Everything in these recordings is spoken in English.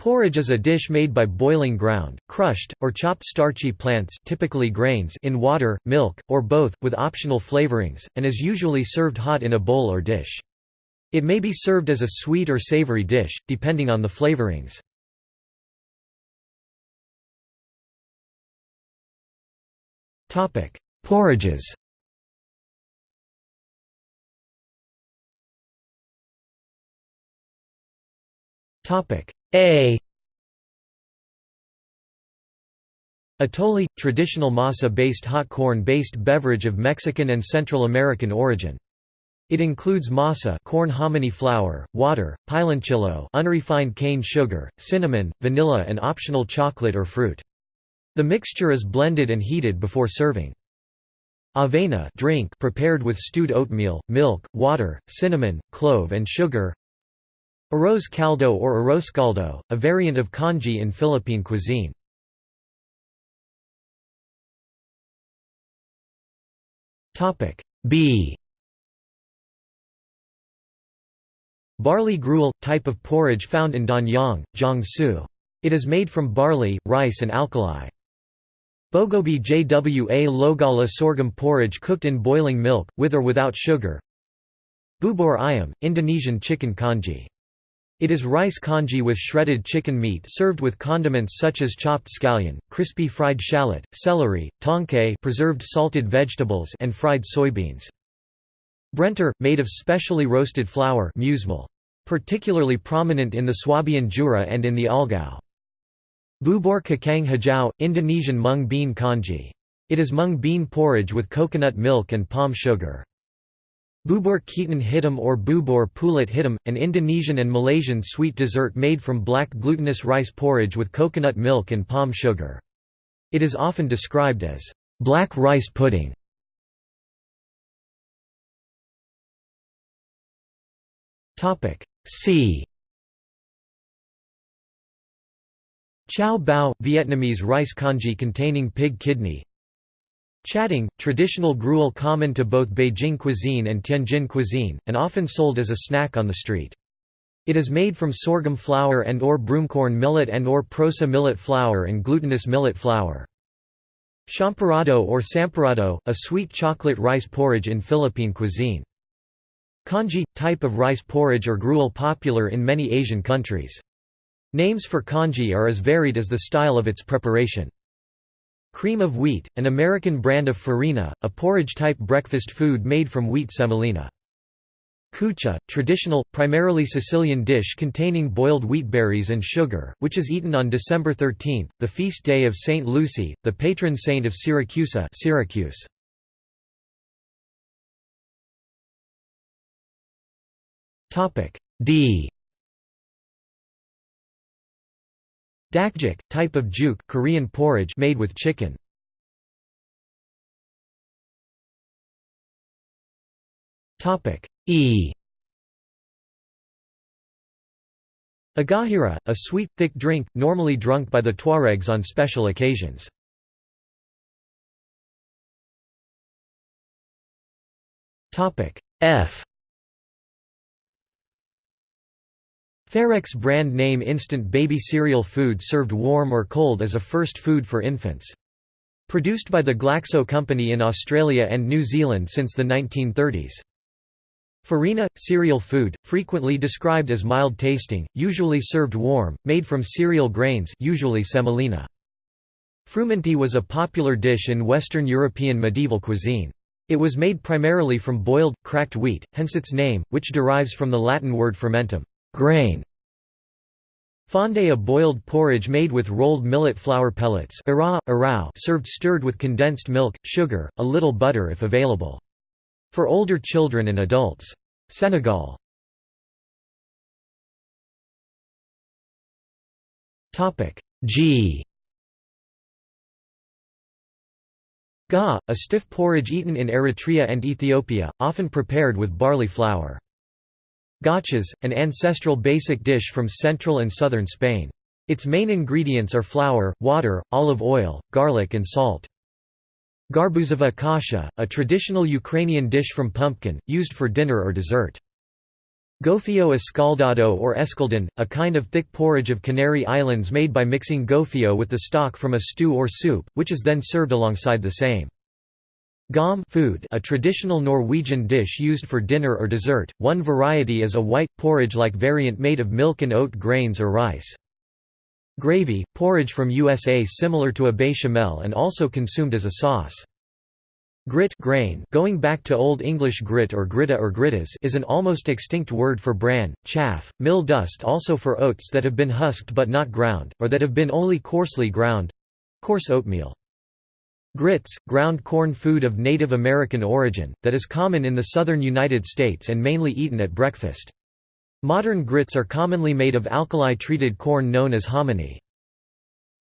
Porridge is a dish made by boiling ground, crushed, or chopped starchy plants typically grains in water, milk, or both, with optional flavorings, and is usually served hot in a bowl or dish. It may be served as a sweet or savory dish, depending on the flavorings. Porridges A Atole – traditional masa-based hot corn-based beverage of Mexican and Central American origin. It includes masa corn hominy flour, water, piloncillo unrefined cane sugar, cinnamon, vanilla and optional chocolate or fruit. The mixture is blended and heated before serving. Avena drink prepared with stewed oatmeal, milk, water, cinnamon, clove and sugar Arroz caldo or arroz caldo, a variant of congee in Philippine cuisine. B Barley gruel – type of porridge found in Danyang, Jiangsu. It is made from barley, rice and alkali. Bogobe jwa logala sorghum porridge cooked in boiling milk, with or without sugar Bubur ayam, Indonesian chicken congee it is rice congee with shredded chicken meat served with condiments such as chopped scallion, crispy fried shallot, celery, tongcay preserved salted vegetables and fried soybeans. Brenntar, made of specially roasted flour particularly prominent in the Swabian Jura and in the Allgäu. Bubur kacang hijau, Indonesian mung bean congee. It is mung bean porridge with coconut milk and palm sugar. Bubur ketan hitam or bubur pulut hitam, an Indonesian and Malaysian sweet dessert made from black glutinous rice porridge with coconut milk and palm sugar. It is often described as black rice pudding. C Chao bao, Vietnamese rice congee containing pig kidney Chatang, traditional gruel common to both Beijing cuisine and Tianjin cuisine, and often sold as a snack on the street. It is made from sorghum flour and or broomcorn millet and or proso millet flour and glutinous millet flour. Champorado or samporado, a sweet chocolate rice porridge in Philippine cuisine. Congee – type of rice porridge or gruel popular in many Asian countries. Names for congee are as varied as the style of its preparation. Cream of wheat, an American brand of farina, a porridge-type breakfast food made from wheat semolina. Cuccia, traditional, primarily Sicilian dish containing boiled wheat berries and sugar, which is eaten on December 13, the feast day of Saint Lucy, the patron saint of Siracusa Syracuse. D Dakjuk, type of juk Korean porridge made with chicken. Topic E Eghajira, a sweet, thick drink, normally drunk by the Tuaregs on special occasions. F Farex brand name instant baby cereal food served warm or cold as a first food for infants. Produced by the Glaxo Company in Australia and New Zealand since the 1930s. Farina – cereal food, frequently described as mild tasting, usually served warm, made from cereal grains usually semolina. Frumenty was a popular dish in Western European medieval cuisine. It was made primarily from boiled, cracked wheat, hence its name, which derives from the Latin word frumentum grain. Fonde a boiled porridge made with rolled millet flour pellets served stirred with condensed milk, sugar, a little butter if available. For older children and adults. Senegal G Ga, a stiff porridge eaten in Eritrea and Ethiopia, often prepared with barley flour. Gachas, an ancestral basic dish from central and southern Spain. Its main ingredients are flour, water, olive oil, garlic and salt. Garbuzova kasha, a traditional Ukrainian dish from pumpkin, used for dinner or dessert. Gofio escaldado or escaldón, a kind of thick porridge of Canary Islands made by mixing gofio with the stock from a stew or soup, which is then served alongside the same. Gom food, a traditional Norwegian dish used for dinner or dessert. One variety is a white, porridge-like variant made of milk and oat grains or rice. Gravy, porridge from USA similar to a bechamel and also consumed as a sauce. Grit grain going back to Old English grit or gritta or grittas is an almost extinct word for bran, chaff, mill dust also for oats that have been husked but not ground, or that have been only coarsely ground—coarse oatmeal. Grits, ground corn food of Native American origin, that is common in the southern United States and mainly eaten at breakfast. Modern grits are commonly made of alkali-treated corn known as hominy.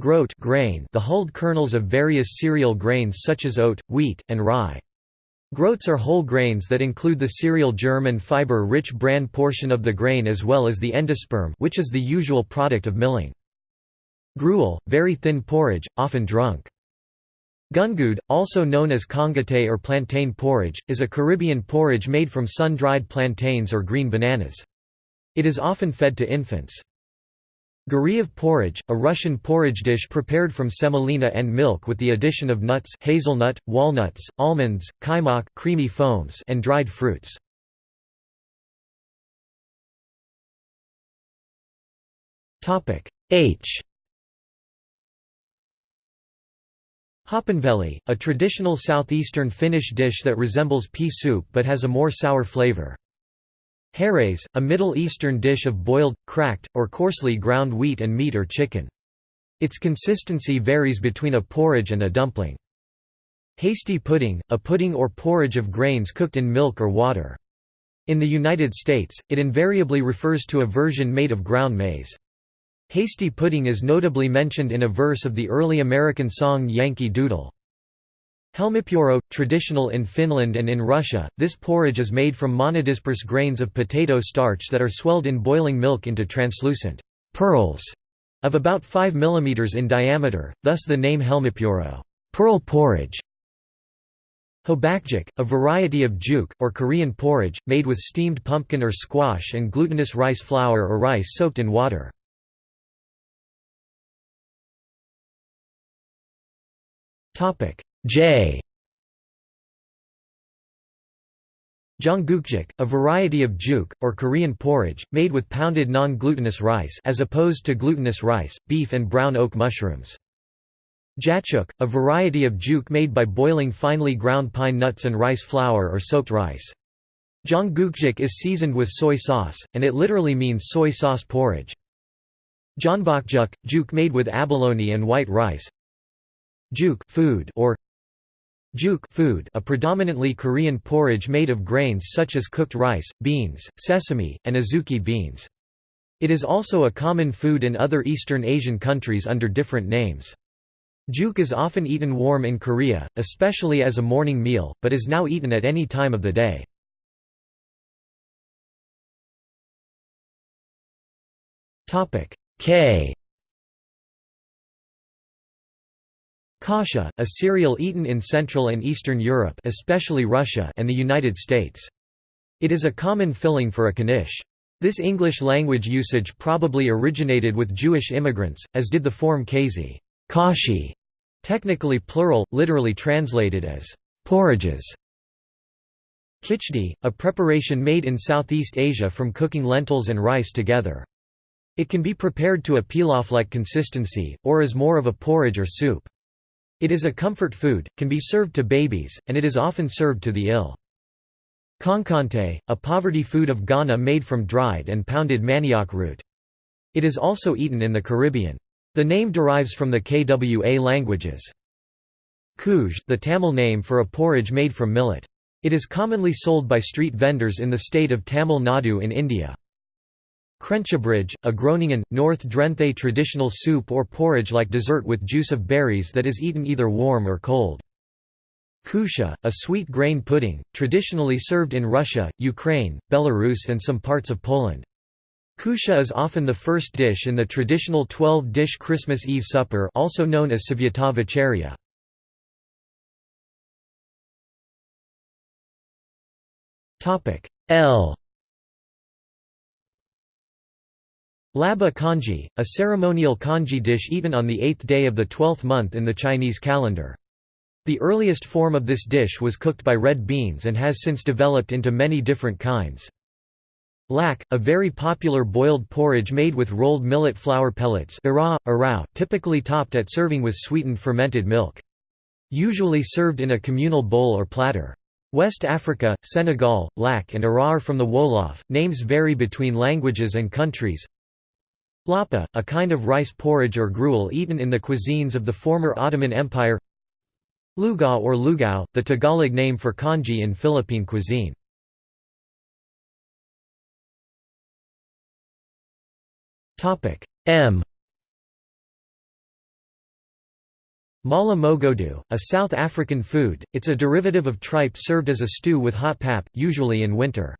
Groat grain, the hulled kernels of various cereal grains such as oat, wheat, and rye. Groats are whole grains that include the cereal germ and fiber-rich bran portion of the grain as well as the endosperm which is the usual product of milling. Gruel, very thin porridge, often drunk. Gungood, also known as congate or plantain porridge, is a Caribbean porridge made from sun-dried plantains or green bananas. It is often fed to infants. Guryev porridge, a Russian porridge dish prepared from semolina and milk with the addition of nuts hazelnut, walnuts, almonds, kaimak creamy foams and dried fruits. H Hapanvelli, a traditional southeastern Finnish dish that resembles pea soup but has a more sour flavor. Harees, a Middle Eastern dish of boiled, cracked, or coarsely ground wheat and meat or chicken. Its consistency varies between a porridge and a dumpling. Hasty pudding, a pudding or porridge of grains cooked in milk or water. In the United States, it invariably refers to a version made of ground maize. Hasty pudding is notably mentioned in a verse of the early American song Yankee Doodle. Helmipuro, traditional in Finland and in Russia, this porridge is made from monodisperse grains of potato starch that are swelled in boiling milk into translucent pearls of about 5 mm in diameter, thus the name helmipuro pearl porridge". Hobakjuk, a variety of juk, or Korean porridge, made with steamed pumpkin or squash and glutinous rice flour or rice soaked in water. Topic J. Jonggukjuk, a variety of juk, or Korean porridge, made with pounded non-glutinous rice as opposed to glutinous rice, beef and brown oak mushrooms. Jatjuk, a variety of juk made by boiling finely ground pine nuts and rice flour or soaked rice. Jonggukjuk is seasoned with soy sauce, and it literally means soy sauce porridge. Jeonbokjuk, juk made with abalone and white rice, Juk food or Juk food, a predominantly Korean porridge made of grains such as cooked rice, beans, sesame, and azuki beans. It is also a common food in other Eastern Asian countries under different names. Juk is often eaten warm in Korea, especially as a morning meal, but is now eaten at any time of the day. K Kasha, a cereal eaten in Central and Eastern Europe especially Russia and the United States. It is a common filling for a knish. This English language usage probably originated with Jewish immigrants, as did the form kazi kashi, technically plural, literally translated as porridges. Khichdi, a preparation made in Southeast Asia from cooking lentils and rice together. It can be prepared to a pilaf-like consistency, or as more of a porridge or soup. It is a comfort food, can be served to babies, and it is often served to the ill. Konkonte, a poverty food of Ghana made from dried and pounded manioc root. It is also eaten in the Caribbean. The name derives from the Kwa languages. Koozh, the Tamil name for a porridge made from millet. It is commonly sold by street vendors in the state of Tamil Nadu in India. Krentjebrij, a Groningen, North Drenthe traditional soup or porridge-like dessert with juice of berries that is eaten either warm or cold. Kutia, a sweet grain pudding, traditionally served in Russia, Ukraine, Belarus and some parts of Poland. Kutia is often the first dish in the traditional 12-dish Christmas Eve supper also known as Svyata Večeria. L Laba congee, a ceremonial congee dish eaten on the eighth day of the twelfth month in the Chinese calendar. The earliest form of this dish was cooked by red beans and has since developed into many different kinds. Lak, a very popular boiled porridge made with rolled millet flour pellets typically topped at serving with sweetened fermented milk. Usually served in a communal bowl or platter. West Africa, Senegal, lak and arar from the Wolof. Names vary between languages and countries. Lapa, a kind of rice porridge or gruel eaten in the cuisines of the former Ottoman Empire Lugaw or lugao, the Tagalog name for congee in Philippine cuisine. M Mala mogodu, a South African food, it's a derivative of tripe served as a stew with hot pap, usually in winter.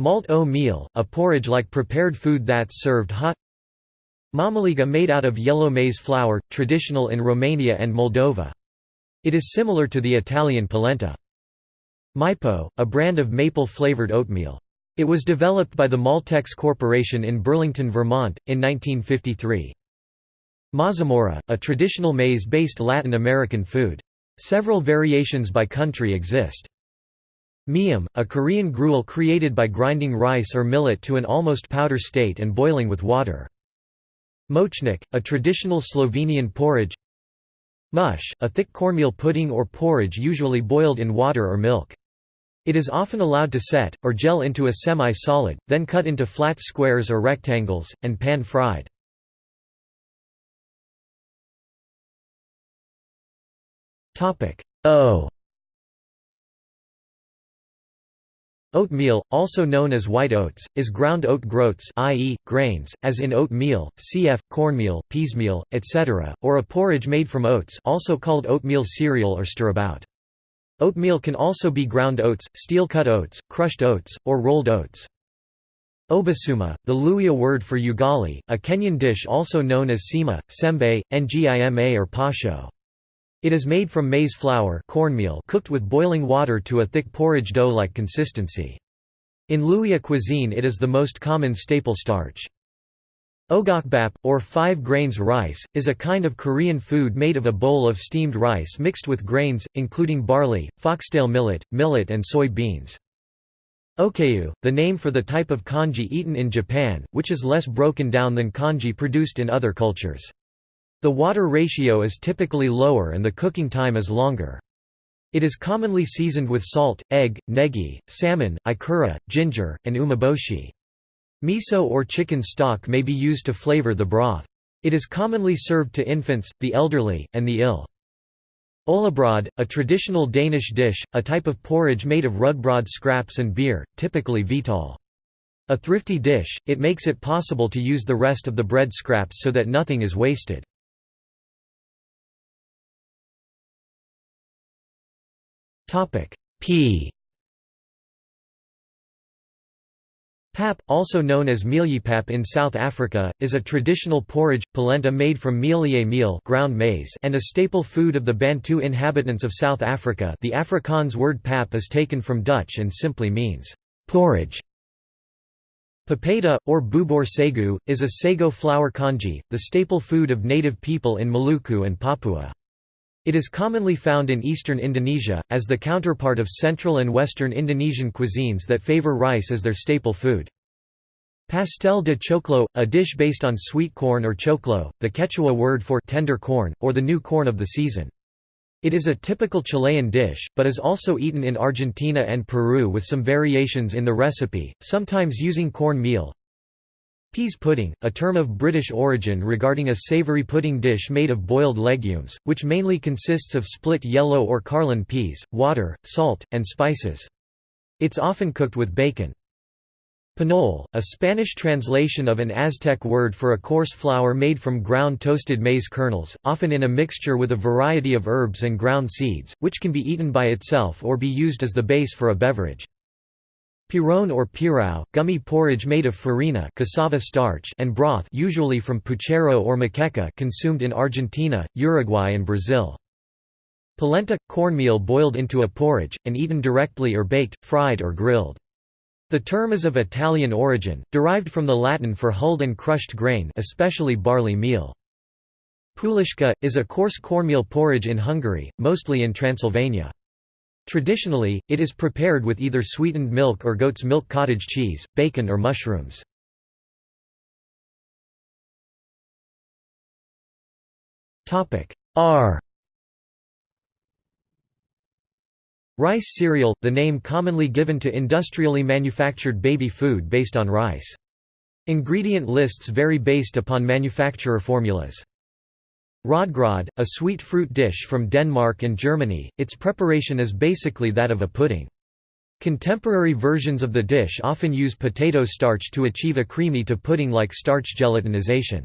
Malt o meal, a porridge-like prepared food that's served hot Mamaliga made out of yellow maize flour, traditional in Romania and Moldova. It is similar to the Italian polenta. Maypo, a brand of maple-flavored oatmeal. It was developed by the Maltex Corporation in Burlington, Vermont, in 1953. Mazamorra, a traditional maize-based Latin American food. Several variations by country exist. Miam, a Korean gruel created by grinding rice or millet to an almost powder state and boiling with water. Mochnik, a traditional Slovenian porridge Mush, a thick cornmeal pudding or porridge usually boiled in water or milk. It is often allowed to set, or gel into a semi-solid, then cut into flat squares or rectangles, and pan-fried. O Oatmeal, also known as white oats, is ground oat groats i.e., grains, as in oatmeal, cf. cornmeal, peasmeal, etc., or a porridge made from oats also called oatmeal cereal or stirabout. Oatmeal can also be ground oats, steel-cut oats, crushed oats, or rolled oats. Obusuma, the Luhya word for ugali, a Kenyan dish also known as sima, sembe, ngima or pasho. It is made from maize flour cornmeal cooked with boiling water to a thick porridge dough-like consistency. In Luhya cuisine it is the most common staple starch. Ogokbap, or five grains rice, is a kind of Korean food made of a bowl of steamed rice mixed with grains, including barley, foxtail millet, millet and soy beans. Okayu, the name for the type of congee eaten in Japan, which is less broken down than congee produced in other cultures. The water ratio is typically lower and the cooking time is longer. It is commonly seasoned with salt, egg, negi, salmon, ikura, ginger, and umeboshi. Miso or chicken stock may be used to flavor the broth. It is commonly served to infants, the elderly, and the ill. Olabrod, a traditional Danish dish, a type of porridge made of rugbrod scraps and beer, typically hvetal. A thrifty dish, it makes it possible to use the rest of the bread scraps so that nothing is wasted. Topic P. Pap, also known as mieliepap in South Africa, is a traditional porridge, polenta made from mealie meal ground maize and a staple food of the Bantu inhabitants of South Africa the Afrikaans word pap is taken from Dutch and simply means, porridge. Papeda, or bubur sagu, is a sago flour congee, the staple food of native people in Maluku and Papua. It is commonly found in eastern Indonesia, as the counterpart of central and western Indonesian cuisines that favor rice as their staple food. Pastel de choclo, a dish based on sweet corn or choclo, the Quechua word for tender corn, or the new corn of the season. It is a typical Chilean dish, but is also eaten in Argentina and Peru with some variations in the recipe, sometimes using corn meal, Peas pudding, a term of British origin regarding a savoury pudding dish made of boiled legumes, which mainly consists of split yellow or carlin peas, water, salt, and spices. It's often cooked with bacon. Pinole, a Spanish translation of an Aztec word for a coarse flour made from ground toasted maize kernels, often in a mixture with a variety of herbs and ground seeds, which can be eaten by itself or be used as the base for a beverage. Pirone or pirao, gummy porridge made of farina cassava starch and broth usually from puchero or moqueca consumed in Argentina, Uruguay and Brazil. Polenta – cornmeal boiled into a porridge, and eaten directly or baked, fried or grilled. The term is of Italian origin, derived from the Latin for hulled and crushed grain especially barley meal. Puliška, is a coarse cornmeal porridge in Hungary, mostly in Transylvania. Traditionally, it is prepared with either sweetened milk or goat's milk cottage cheese, bacon or mushrooms. R Rice cereal, the name commonly given to industrially manufactured baby food based on rice. Ingredient lists vary based upon manufacturer formulas. Rodgrod, a sweet fruit dish from Denmark and Germany, its preparation is basically that of a pudding. Contemporary versions of the dish often use potato starch to achieve a creamy to pudding-like starch gelatinization.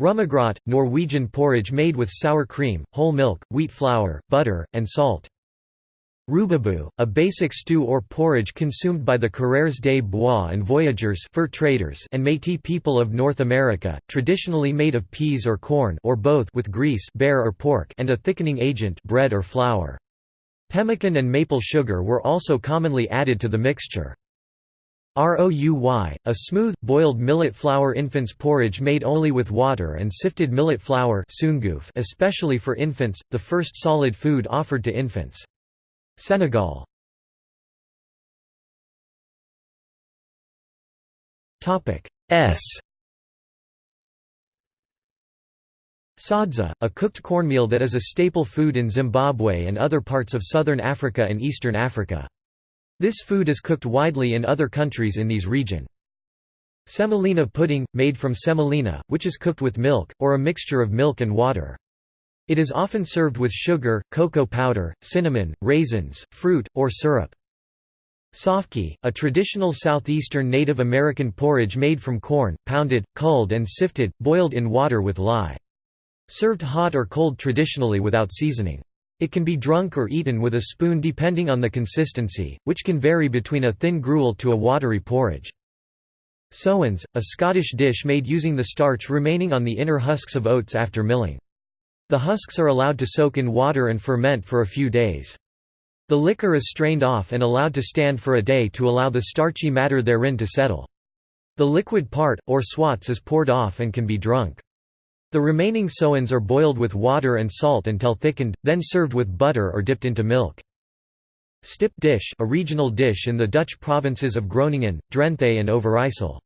Rømmegrøt, Norwegian porridge made with sour cream, whole milk, wheat flour, butter, and salt. Rubaboo, a basic stew or porridge consumed by the coureurs des bois and voyageurs fur traders and Métis people of North America, traditionally made of peas or corn or both with grease bear or pork and a thickening agent bread or flour. Pemmican and maple sugar were also commonly added to the mixture. Rouy, a smooth, boiled millet flour infant's porridge made only with water and sifted millet flour especially for infants, the first solid food offered to infants. Senegal S Sadza, a cooked cornmeal that is a staple food in Zimbabwe and other parts of southern Africa and eastern Africa. This food is cooked widely in other countries in these region. Semolina pudding, made from semolina, which is cooked with milk, or a mixture of milk and water. It is often served with sugar, cocoa powder, cinnamon, raisins, fruit, or syrup. Sofki, a traditional southeastern Native American porridge made from corn, pounded, culled and sifted, boiled in water with lye. Served hot or cold traditionally without seasoning. It can be drunk or eaten with a spoon depending on the consistency, which can vary between a thin gruel to a watery porridge. Sowens, a Scottish dish made using the starch remaining on the inner husks of oats after milling. The husks are allowed to soak in water and ferment for a few days. The liquor is strained off and allowed to stand for a day to allow the starchy matter therein to settle. The liquid part, or swats is poured off and can be drunk. The remaining sowens are boiled with water and salt until thickened, then served with butter or dipped into milk. Stip dish a regional dish in the Dutch provinces of Groningen, Drenthe and Overijssel.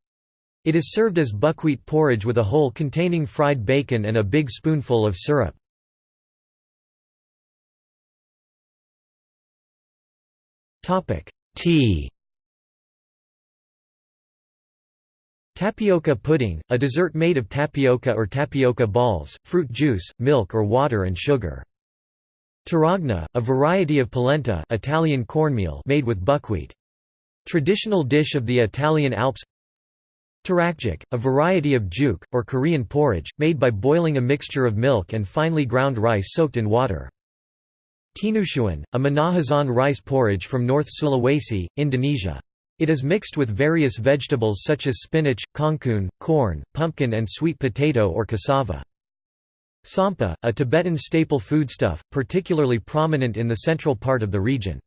It is served as buckwheat porridge with a hole containing fried bacon and a big spoonful of syrup. Tea Tapioca pudding, a dessert made of tapioca or tapioca balls, fruit juice, milk or water and sugar. Taragna, a variety of polenta Italian cornmeal made with buckwheat. Traditional dish of the Italian Alps Tarakjuk, a variety of juk, or Korean porridge, made by boiling a mixture of milk and finely ground rice soaked in water. Tinutuan, a Minahasa rice porridge from North Sulawesi, Indonesia. It is mixed with various vegetables such as spinach, kangkung, corn, pumpkin and sweet potato or cassava. Tsampa, a Tibetan staple foodstuff, particularly prominent in the central part of the region.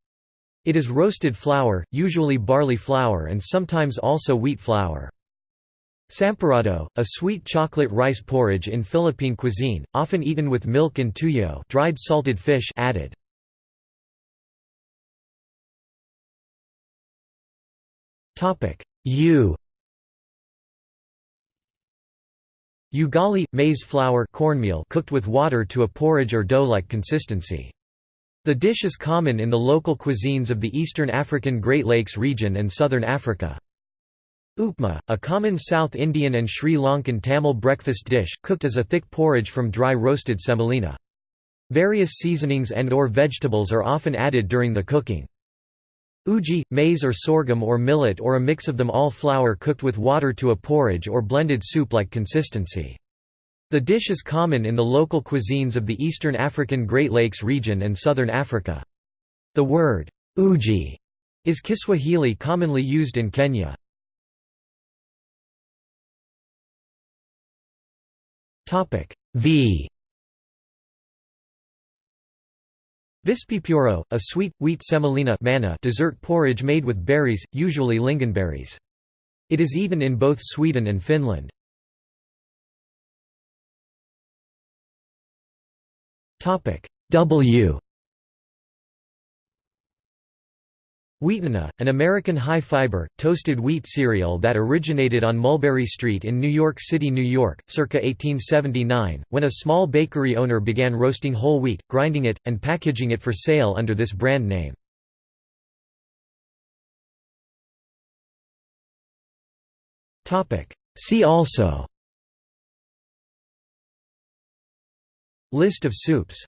It is roasted flour, usually barley flour and sometimes also wheat flour. Sampurrado, a sweet chocolate rice porridge in Philippine cuisine, often eaten with milk and tuyo dried salted fish added. U Ugali – maize flour cornmeal cooked with water to a porridge or dough-like consistency. The dish is common in the local cuisines of the eastern African Great Lakes region and southern Africa. Upma, a common South Indian and Sri Lankan Tamil breakfast dish, cooked as a thick porridge from dry roasted semolina. Various seasonings and or vegetables are often added during the cooking. Uji, maize or sorghum or millet or a mix of them all flour cooked with water to a porridge or blended soup-like consistency. The dish is common in the local cuisines of the eastern African Great Lakes region and southern Africa. The word, uji, is Kiswahili commonly used in Kenya. V Vispipuuro, a sweet, wheat semolina manna dessert porridge made with berries, usually lingonberries. It is eaten in both Sweden and Finland. W Wheatena, an American high-fiber, toasted wheat cereal that originated on Mulberry Street in New York City, New York, circa 1879, when a small bakery owner began roasting whole wheat, grinding it, and packaging it for sale under this brand name. See also. List of soups